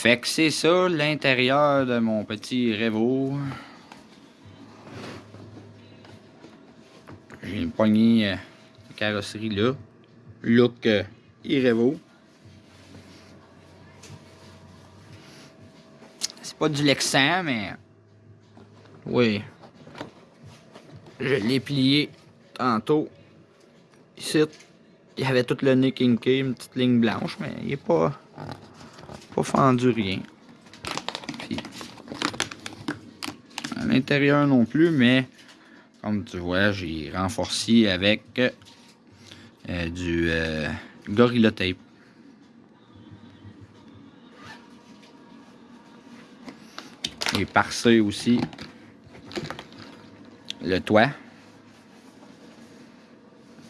Fait que c'est ça l'intérieur de mon petit Revo. J'ai une poignée euh, de carrosserie là. Look euh, Irevo. C'est pas du Lexan, mais... Oui. Je l'ai plié tantôt. Ici, il y avait tout le nez kinké, une petite ligne blanche, mais il est pas... Pas fendu rien. Puis, à l'intérieur non plus, mais comme tu vois, j'ai renforcé avec euh, du euh, Gorilla Tape. Et par ça aussi le toit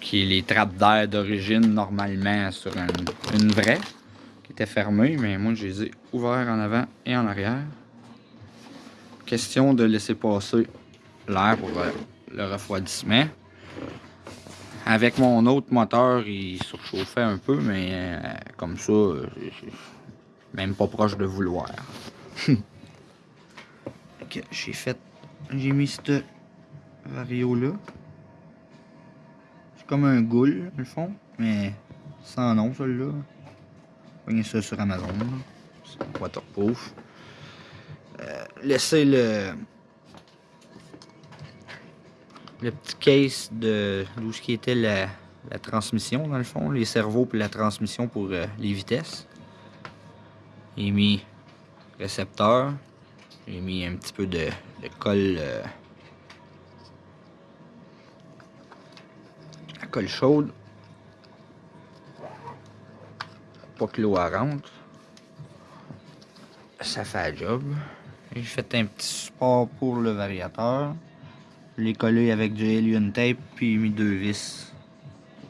qui est les trappes d'air d'origine normalement sur une vraie fermée mais moi je les ai ouverts en avant et en arrière question de laisser passer l'air pour le refroidissement avec mon autre moteur, il surchauffait un peu, mais euh, comme ça, même pas proche de vouloir. j'ai fait, j'ai mis ce vario là. C'est comme un goule, le fond, mais sans nom, celui-là. Ça sur Amazon. C'est waterproof. Euh, laissez le le petit case de d'où ce qui était la, transmission dans le fond, les cerveaux pour la transmission pour euh, les vitesses. J'ai mis récepteur, j'ai mis un petit peu de, colle euh, la colle chaude pas que l'eau rentre. Ça fait le job. J'ai fait un petit support pour le variateur. Je l'ai collé avec du Alien Tape puis mis deux vis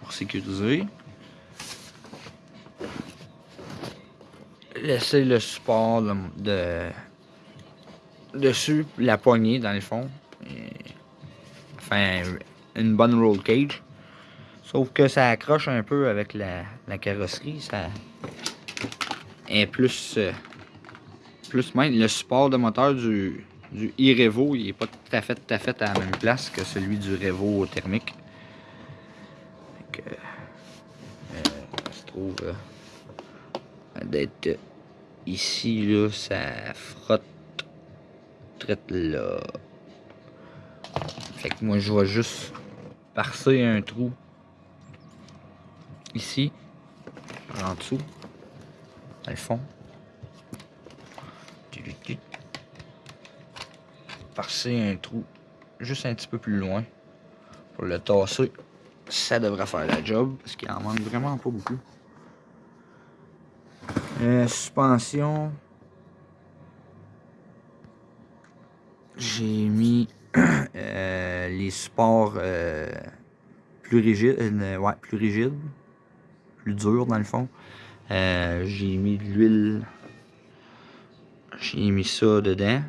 pour sécuriser. Laisser le support de, dessus, la poignée dans le fond. enfin, une bonne roll cage. Sauf que ça accroche un peu avec la, carrosserie. Ça est plus, euh, plus même le support de moteur du, du e-Revo, il n'est pas tout à fait tout à fait à la même place que celui du Revo thermique. Donc, euh, se trouve euh, d'être ici, là, ça frotte là. Fait que moi, je vais juste parser un trou ici, en dessous, le fond passer un trou juste un petit peu plus loin pour le tasser. Ça devrait faire la job parce qu'il en manque vraiment pas beaucoup. Euh, suspension. J'ai mis euh, les supports euh, plus rigides, ouais, plus rigides, durs dans le fond. J'ai mis de l'huile. J'ai mis ça dedans.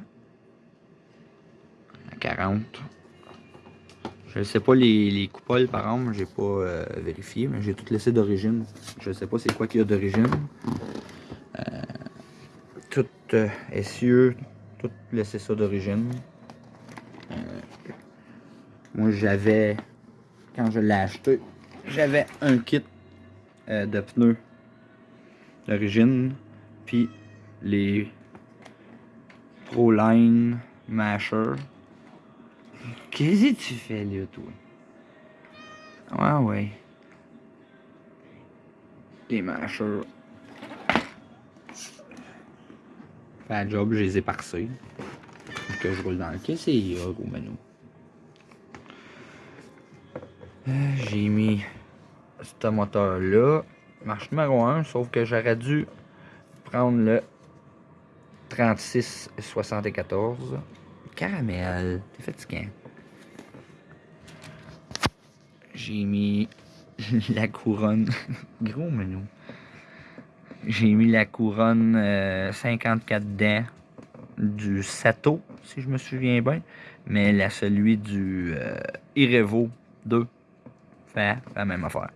40. Je ne sais pas les, les, coupoles par exemple, j'ai pas euh, vérifié, mais j'ai tout laissé d'origine. Je ne sais pas c'est quoi qu'il y a d'origine. Euh, tout euh, tout laissé ça d'origine. Euh, moi j'avais, quand je l'ai acheté, j'avais un kit de pneus d'origine, puis les Proline Masher Qu'est-ce que tu fais là, toi? Ouais, ouais. Les mâcheurs. Fait la job, je les ai parsés. Que je roule dans le Qu'est-ce qu'il y a, gros? Euh, j'ai mis ce moteur-là. Marche numéro 1, sauf que j'aurais dû prendre le 36-74. Caramel. T'es fatiguant j'ai mis la couronne. Gros menu. J'ai mis la couronne 54 euh, dents du Sato, si je me souviens bien. Mais la celui du euh, Irevo 2 fait la même affaire.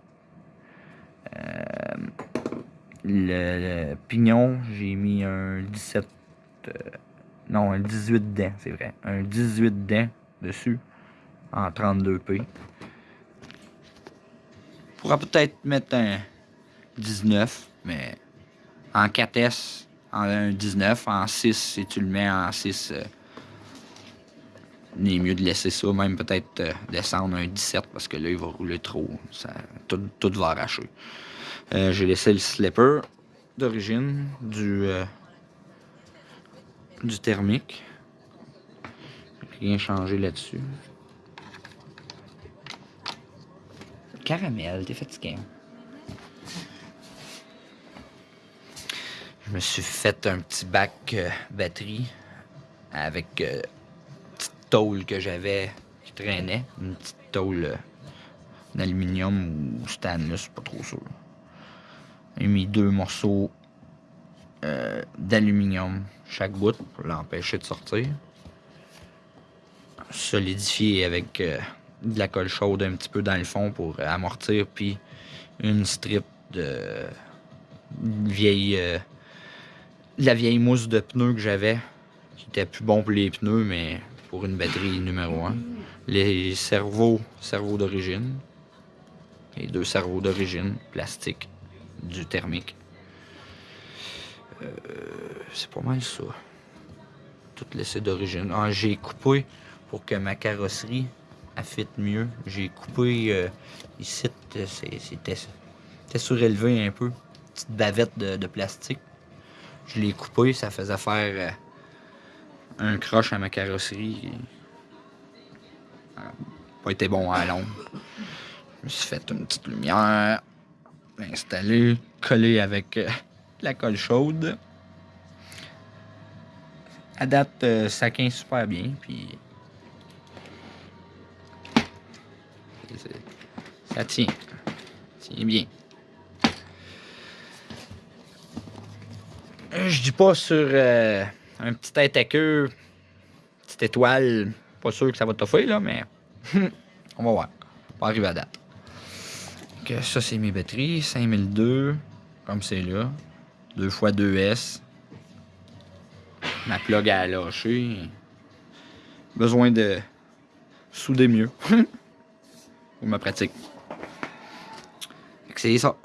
Euh, le, pignon, j'ai mis un 17. Euh, non, un 18 dents, c'est vrai. Un 18 dents dessus en 32P. On pourra peut-être mettre un 19, mais en 4S, en un 19, en 6, si tu le mets en 6, euh, il est mieux de laisser ça, même peut-être euh, descendre un 17 parce que là, il va rouler trop. Ça, tout, tout va arracher. Euh, j'ai laissé le slipper d'origine du, euh, du thermique. Rien changé là-dessus. Caramel, t'es fatigué. Je me suis fait un petit bac batterie avec tôle que j'avais qui traînait. Une petite tôle d'aluminium ou stainless, pas trop sûr. J'ai mis deux morceaux euh, d'aluminium chaque bout pour l'empêcher de sortir. Solidifié avec euh, de la colle chaude un petit peu dans le fond pour amortir, puis une strip de vieille euh, la vieille mousse de pneus que j'avais qui était plus bon pour les pneus mais pour une batterie numéro 1 les cerveaux cerveaux d'origine les deux cerveaux d'origine plastique du thermique. Euh, c'est pas mal ça. Tout laissé d'origine. Ah, j'ai coupé pour que ma carrosserie affitte mieux. J'ai coupé euh, ici, c'était surélevé un peu. Petite bavette de, plastique. Je l'ai coupé, ça faisait faire euh, un croche à ma carrosserie. pas été bon à l'ombre. Je me suis fait une petite lumière installé, collé avec euh, la colle chaude. À date, euh, ça tient super bien, puis ça tient, ça tient bien. Euh, je dis pas sur un petit tête à queue, petite étoile, pas sûr que ça va t'offrir là, mais on va voir. On va arriver à date ça, c'est mes batteries. 5002, comme c'est là. 2 x 2S. Ma plug a lâché. Besoin de souder mieux. Pour ma pratique. C'est ça.